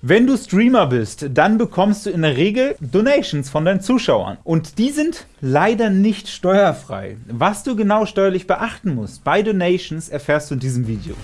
Wenn du Streamer bist, dann bekommst du in der Regel Donations von deinen Zuschauern. Und die sind leider nicht steuerfrei. Was du genau steuerlich beachten musst bei Donations, erfährst du in diesem Video.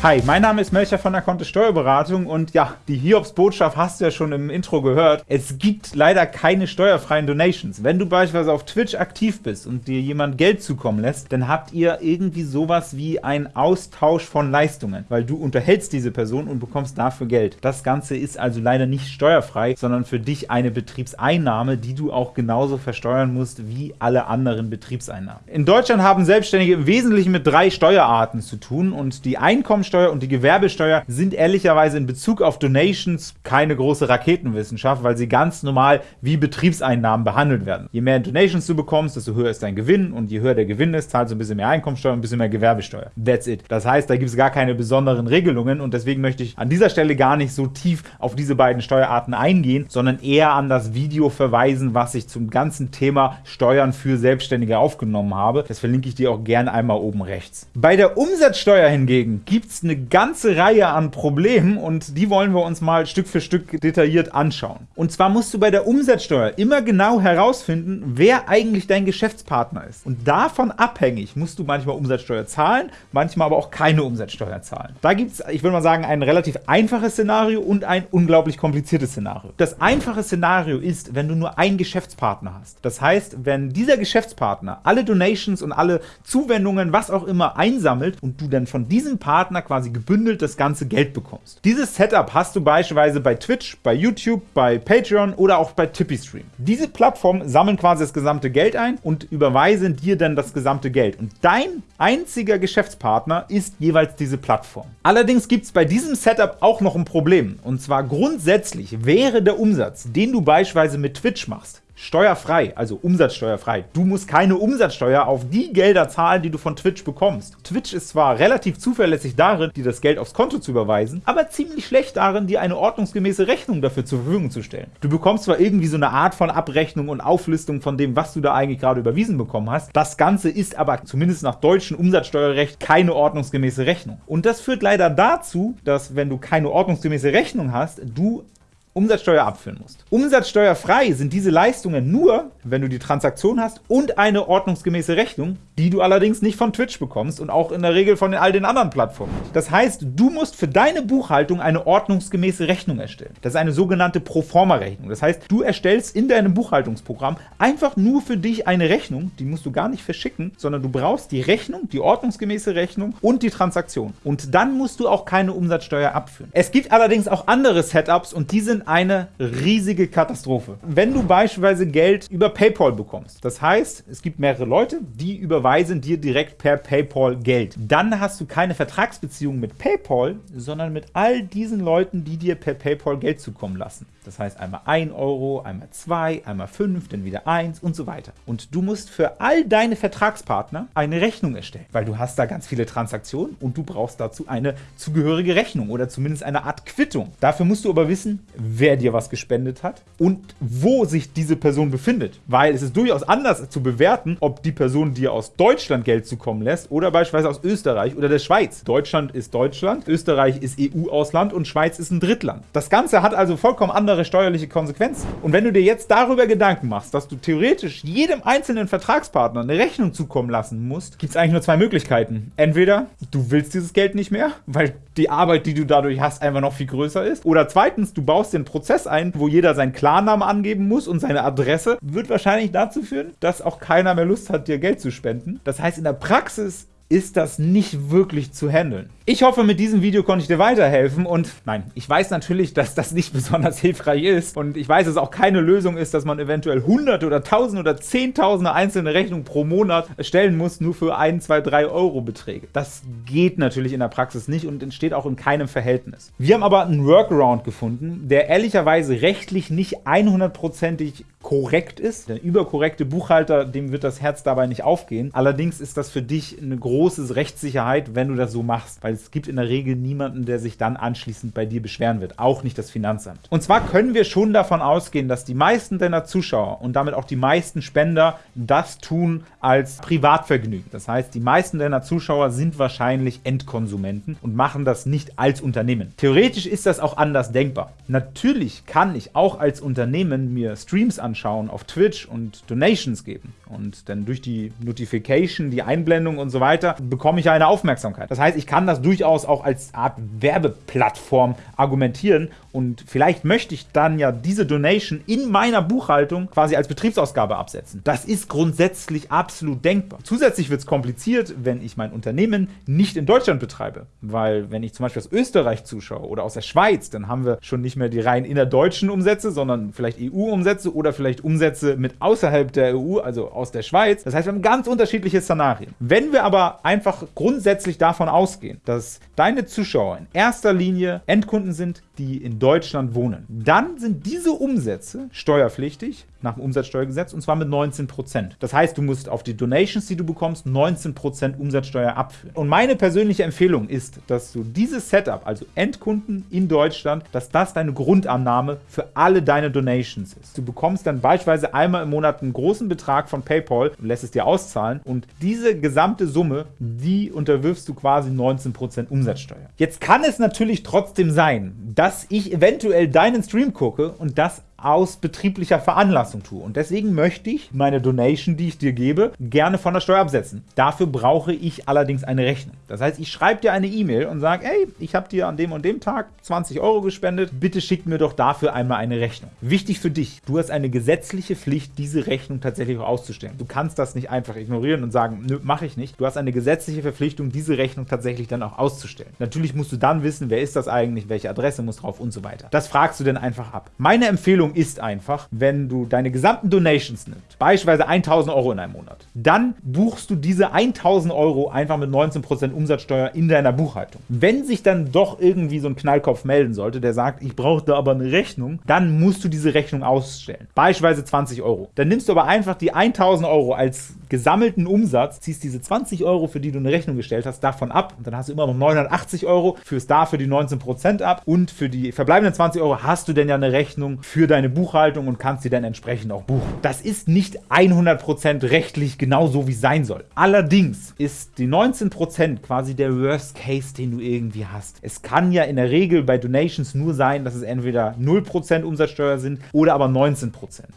Hi, mein Name ist Melcher von der Kontist Steuerberatung und ja, die Hiobs-Botschaft hast du ja schon im Intro gehört. Es gibt leider keine steuerfreien Donations. Wenn du beispielsweise auf Twitch aktiv bist und dir jemand Geld zukommen lässt, dann habt ihr irgendwie sowas wie einen Austausch von Leistungen, weil du unterhältst diese Person und bekommst dafür Geld. Das Ganze ist also leider nicht steuerfrei, sondern für dich eine Betriebseinnahme, die du auch genauso versteuern musst wie alle anderen Betriebseinnahmen. In Deutschland haben Selbstständige im Wesentlichen mit drei Steuerarten zu tun und die Einkommen Einkommensteuer und die Gewerbesteuer sind ehrlicherweise in Bezug auf Donations keine große Raketenwissenschaft, weil sie ganz normal wie Betriebseinnahmen behandelt werden. Je mehr Donations du bekommst, desto höher ist dein Gewinn und je höher der Gewinn ist, zahlst du ein bisschen mehr Einkommensteuer und ein bisschen mehr Gewerbesteuer. That's it. Das heißt, da gibt es gar keine besonderen Regelungen und deswegen möchte ich an dieser Stelle gar nicht so tief auf diese beiden Steuerarten eingehen, sondern eher an das Video verweisen, was ich zum ganzen Thema Steuern für Selbstständige aufgenommen habe. Das verlinke ich dir auch gerne einmal oben rechts. Bei der Umsatzsteuer hingegen gibt es es eine ganze Reihe an Problemen und die wollen wir uns mal Stück für Stück detailliert anschauen. Und zwar musst du bei der Umsatzsteuer immer genau herausfinden, wer eigentlich dein Geschäftspartner ist. Und davon abhängig musst du manchmal Umsatzsteuer zahlen, manchmal aber auch keine Umsatzsteuer zahlen. Da gibt es, ich würde mal sagen, ein relativ einfaches Szenario und ein unglaublich kompliziertes Szenario. Das einfache Szenario ist, wenn du nur einen Geschäftspartner hast. Das heißt, wenn dieser Geschäftspartner alle Donations und alle Zuwendungen, was auch immer, einsammelt und du dann von diesem Partner quasi gebündelt das ganze Geld bekommst. Dieses Setup hast du beispielsweise bei Twitch, bei YouTube, bei Patreon oder auch bei TipeeeStream. Diese Plattformen sammeln quasi das gesamte Geld ein und überweisen dir dann das gesamte Geld. Und dein einziger Geschäftspartner ist jeweils diese Plattform. Allerdings gibt es bei diesem Setup auch noch ein Problem. Und zwar grundsätzlich wäre der Umsatz, den du beispielsweise mit Twitch machst, steuerfrei, also umsatzsteuerfrei. Du musst keine Umsatzsteuer auf die Gelder zahlen, die du von Twitch bekommst. Twitch ist zwar relativ zuverlässig darin, dir das Geld aufs Konto zu überweisen, aber ziemlich schlecht darin, dir eine ordnungsgemäße Rechnung dafür zur Verfügung zu stellen. Du bekommst zwar irgendwie so eine Art von Abrechnung und Auflistung von dem, was du da eigentlich gerade überwiesen bekommen hast, das Ganze ist aber zumindest nach deutschem Umsatzsteuerrecht keine ordnungsgemäße Rechnung. Und das führt leider dazu, dass wenn du keine ordnungsgemäße Rechnung hast, du Umsatzsteuer abführen musst. Umsatzsteuerfrei sind diese Leistungen nur, wenn du die Transaktion hast und eine ordnungsgemäße Rechnung, die du allerdings nicht von Twitch bekommst und auch in der Regel von all den anderen Plattformen. Das heißt, du musst für deine Buchhaltung eine ordnungsgemäße Rechnung erstellen. Das ist eine sogenannte Proforma-Rechnung. Das heißt, du erstellst in deinem Buchhaltungsprogramm einfach nur für dich eine Rechnung, die musst du gar nicht verschicken, sondern du brauchst die Rechnung, die ordnungsgemäße Rechnung und die Transaktion. Und dann musst du auch keine Umsatzsteuer abführen. Es gibt allerdings auch andere Setups und die sind eine riesige Katastrophe. Wenn du beispielsweise Geld über PayPal bekommst, das heißt, es gibt mehrere Leute, die überweisen dir direkt per PayPal Geld, dann hast du keine Vertragsbeziehung mit PayPal, sondern mit all diesen Leuten, die dir per PayPal Geld zukommen lassen. Das heißt einmal 1 Euro, einmal 2, einmal 5, dann wieder 1 und so weiter. Und du musst für all deine Vertragspartner eine Rechnung erstellen, weil du hast da ganz viele Transaktionen und du brauchst dazu eine zugehörige Rechnung oder zumindest eine Art Quittung. Dafür musst du aber wissen, wer dir was gespendet hat und wo sich diese Person befindet. Weil es ist durchaus anders zu bewerten, ob die Person dir aus Deutschland Geld zukommen lässt oder beispielsweise aus Österreich oder der Schweiz. Deutschland ist Deutschland, Österreich ist EU-Ausland und Schweiz ist ein Drittland. Das Ganze hat also vollkommen andere steuerliche Konsequenzen. Und wenn du dir jetzt darüber Gedanken machst, dass du theoretisch jedem einzelnen Vertragspartner eine Rechnung zukommen lassen musst, gibt es eigentlich nur zwei Möglichkeiten. Entweder du willst dieses Geld nicht mehr, weil die Arbeit, die du dadurch hast, einfach noch viel größer ist. Oder zweitens, du baust den Prozess ein, wo jeder seinen Klarnamen angeben muss und seine Adresse, wird wahrscheinlich dazu führen, dass auch keiner mehr Lust hat, dir Geld zu spenden. Das heißt, in der Praxis ist das nicht wirklich zu handeln. Ich hoffe, mit diesem Video konnte ich dir weiterhelfen und nein, ich weiß natürlich, dass das nicht besonders hilfreich ist und ich weiß, dass es auch keine Lösung ist, dass man eventuell hunderte oder tausende oder zehntausende einzelne Rechnungen pro Monat stellen muss, nur für ein, zwei, drei Euro Beträge. Das geht natürlich in der Praxis nicht und entsteht auch in keinem Verhältnis. Wir haben aber einen Workaround gefunden, der ehrlicherweise rechtlich nicht 100%ig korrekt ist. Der überkorrekte Buchhalter, dem wird das Herz dabei nicht aufgehen. Allerdings ist das für dich eine große Rechtssicherheit, wenn du das so machst, weil es gibt in der Regel niemanden, der sich dann anschließend bei dir beschweren wird, auch nicht das Finanzamt. Und zwar können wir schon davon ausgehen, dass die meisten deiner Zuschauer und damit auch die meisten Spender das tun als Privatvergnügen. Das heißt, die meisten deiner Zuschauer sind wahrscheinlich Endkonsumenten und machen das nicht als Unternehmen. Theoretisch ist das auch anders denkbar. Natürlich kann ich auch als Unternehmen mir Streams anschauen auf Twitch und Donations geben. Und dann durch die Notification, die Einblendung und so weiter, bekomme ich eine Aufmerksamkeit. Das heißt, ich kann das durchaus auch als Art Werbeplattform argumentieren und vielleicht möchte ich dann ja diese Donation in meiner Buchhaltung quasi als Betriebsausgabe absetzen. Das ist grundsätzlich absolut denkbar. Zusätzlich wird es kompliziert, wenn ich mein Unternehmen nicht in Deutschland betreibe, weil wenn ich zum Beispiel aus Österreich zuschaue oder aus der Schweiz, dann haben wir schon nicht mehr die rein innerdeutschen Umsätze, sondern vielleicht EU-Umsätze oder vielleicht Umsätze mit außerhalb der EU, also aus der Schweiz. Das heißt, wir haben ganz unterschiedliche Szenarien. Wenn wir aber einfach grundsätzlich davon ausgehen, dass deine Zuschauer in erster Linie Endkunden sind, die in Deutschland wohnen, dann sind diese Umsätze steuerpflichtig nach dem Umsatzsteuergesetz und zwar mit 19%. Das heißt, du musst auf die Donations, die du bekommst, 19% Umsatzsteuer abführen. Und meine persönliche Empfehlung ist, dass du dieses Setup, also Endkunden in Deutschland, dass das deine Grundannahme für alle deine Donations ist. Du bekommst dann beispielsweise einmal im Monat einen großen Betrag von PayPal und lässt es dir auszahlen und diese gesamte Summe, die unterwirfst du quasi 19% Umsatzsteuer. Jetzt kann es natürlich trotzdem sein, dass ich eventuell deinen Stream gucke und das aus betrieblicher Veranlassung tue. Und deswegen möchte ich meine Donation, die ich dir gebe, gerne von der Steuer absetzen. Dafür brauche ich allerdings eine Rechnung. Das heißt, ich schreibe dir eine E-Mail und sage, ey, ich habe dir an dem und dem Tag 20 Euro gespendet, bitte schick mir doch dafür einmal eine Rechnung. Wichtig für dich, du hast eine gesetzliche Pflicht, diese Rechnung tatsächlich auch auszustellen. Du kannst das nicht einfach ignorieren und sagen, nö, mache ich nicht. Du hast eine gesetzliche Verpflichtung, diese Rechnung tatsächlich dann auch auszustellen. Natürlich musst du dann wissen, wer ist das eigentlich, welche Adresse muss drauf und so weiter. Das fragst du dann einfach ab. Meine Empfehlung Empfehlung ist einfach, wenn du deine gesamten Donations nimmst, beispielsweise 1000 Euro in einem Monat, dann buchst du diese 1000 Euro einfach mit 19% Umsatzsteuer in deiner Buchhaltung. Wenn sich dann doch irgendwie so ein Knallkopf melden sollte, der sagt, ich brauche da aber eine Rechnung, dann musst du diese Rechnung ausstellen. Beispielsweise 20 Euro. Dann nimmst du aber einfach die 1000 Euro als gesammelten Umsatz, ziehst diese 20 Euro, für die du eine Rechnung gestellt hast, davon ab und dann hast du immer noch 980 Euro, führst dafür die 19% ab und für die verbleibenden 20 Euro hast du denn ja eine Rechnung für deine Buchhaltung und kannst sie dann entsprechend auch buchen. Das ist nicht 100% rechtlich genau so, wie es sein soll. Allerdings ist die 19% quasi der Worst Case, den du irgendwie hast. Es kann ja in der Regel bei Donations nur sein, dass es entweder 0% Umsatzsteuer sind oder aber 19%.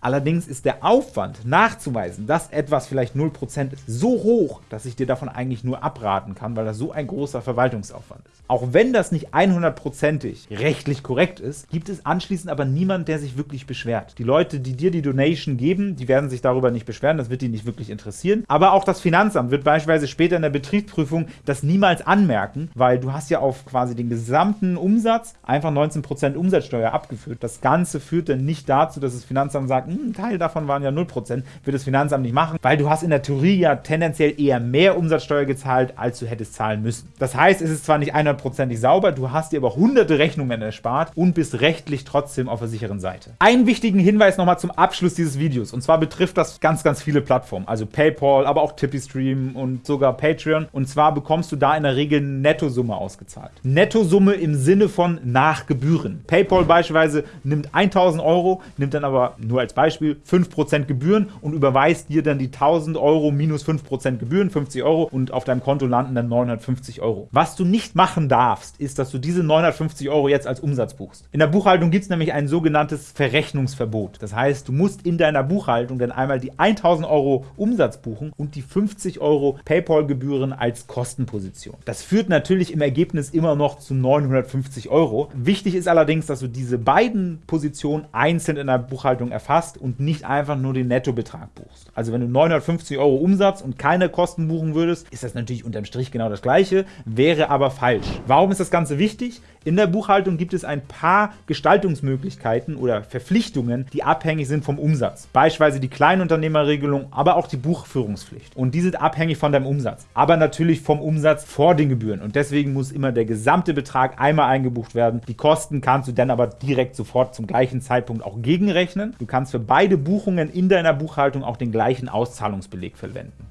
Allerdings ist der Aufwand nachzuweisen, dass etwas vielleicht vielleicht 0% ist, so hoch, dass ich dir davon eigentlich nur abraten kann, weil das so ein großer Verwaltungsaufwand ist. Auch wenn das nicht 100%ig rechtlich korrekt ist, gibt es anschließend aber niemand, der sich wirklich beschwert. Die Leute, die dir die Donation geben, die werden sich darüber nicht beschweren, das wird die nicht wirklich interessieren. Aber auch das Finanzamt wird beispielsweise später in der Betriebsprüfung das niemals anmerken, weil du hast ja auf quasi den gesamten Umsatz einfach 19% Umsatzsteuer abgeführt. Das Ganze führt dann nicht dazu, dass das Finanzamt sagt, hm, ein Teil davon waren ja 0%, wird das Finanzamt nicht machen, weil du hast in der Theorie ja tendenziell eher mehr Umsatzsteuer gezahlt, als du hättest zahlen müssen. Das heißt, es ist zwar nicht 100%ig sauber, du hast dir aber hunderte Rechnungen erspart und bist rechtlich trotzdem auf der sicheren Seite. Einen wichtigen Hinweis nochmal zum Abschluss dieses Videos und zwar betrifft das ganz, ganz viele Plattformen, also PayPal, aber auch TippyStream und sogar Patreon und zwar bekommst du da in der Regel Nettosumme ausgezahlt. Nettosumme im Sinne von nach Gebühren. PayPal beispielsweise nimmt 1000 Euro, nimmt dann aber nur als Beispiel 5% Gebühren und überweist dir dann die 1000 1000 Euro minus 5% Gebühren, 50 Euro und auf deinem Konto landen dann 950 Euro. Was du nicht machen darfst, ist, dass du diese 950 Euro jetzt als Umsatz buchst. In der Buchhaltung gibt es nämlich ein sogenanntes Verrechnungsverbot. Das heißt, du musst in deiner Buchhaltung dann einmal die 1000 Euro Umsatz buchen und die 50 Euro PayPal-Gebühren als Kostenposition. Das führt natürlich im Ergebnis immer noch zu 950 Euro. Wichtig ist allerdings, dass du diese beiden Positionen einzeln in der Buchhaltung erfasst und nicht einfach nur den Nettobetrag buchst. Also wenn du 950 50 Euro Umsatz und keine Kosten buchen würdest, ist das natürlich unterm Strich genau das gleiche, wäre aber falsch. Warum ist das Ganze wichtig? In der Buchhaltung gibt es ein paar Gestaltungsmöglichkeiten oder Verpflichtungen, die abhängig sind vom Umsatz. Beispielsweise die Kleinunternehmerregelung, aber auch die Buchführungspflicht. Und die sind abhängig von deinem Umsatz. Aber natürlich vom Umsatz vor den Gebühren. Und deswegen muss immer der gesamte Betrag einmal eingebucht werden. Die Kosten kannst du dann aber direkt sofort zum gleichen Zeitpunkt auch gegenrechnen. Du kannst für beide Buchungen in deiner Buchhaltung auch den gleichen Auszahlungsbeleg verwenden.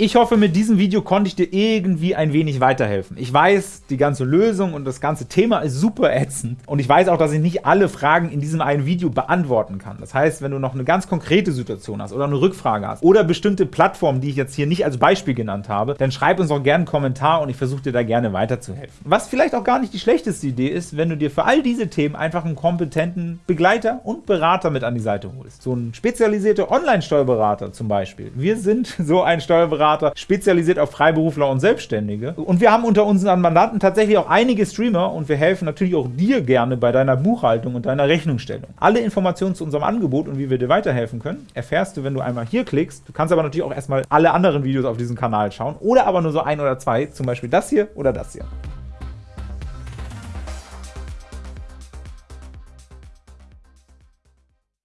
Ich hoffe, mit diesem Video konnte ich dir irgendwie ein wenig weiterhelfen. Ich weiß, die ganze Lösung und das ganze Thema ist super ätzend und ich weiß auch, dass ich nicht alle Fragen in diesem einen Video beantworten kann. Das heißt, wenn du noch eine ganz konkrete Situation hast oder eine Rückfrage hast oder bestimmte Plattformen, die ich jetzt hier nicht als Beispiel genannt habe, dann schreib uns auch gerne einen Kommentar und ich versuche dir da gerne weiterzuhelfen. Was vielleicht auch gar nicht die schlechteste Idee ist, wenn du dir für all diese Themen einfach einen kompetenten Begleiter und Berater mit an die Seite holst. So ein spezialisierter Online-Steuerberater zum Beispiel. Wir sind so ein Steuerberater, Steuerberater, spezialisiert auf Freiberufler und Selbstständige. Und wir haben unter unseren Mandanten tatsächlich auch einige Streamer und wir helfen natürlich auch dir gerne bei deiner Buchhaltung und deiner Rechnungsstellung. Alle Informationen zu unserem Angebot und wie wir dir weiterhelfen können, erfährst du, wenn du einmal hier klickst. Du kannst aber natürlich auch erstmal alle anderen Videos auf diesem Kanal schauen oder aber nur so ein oder zwei, zum Beispiel das hier oder das hier.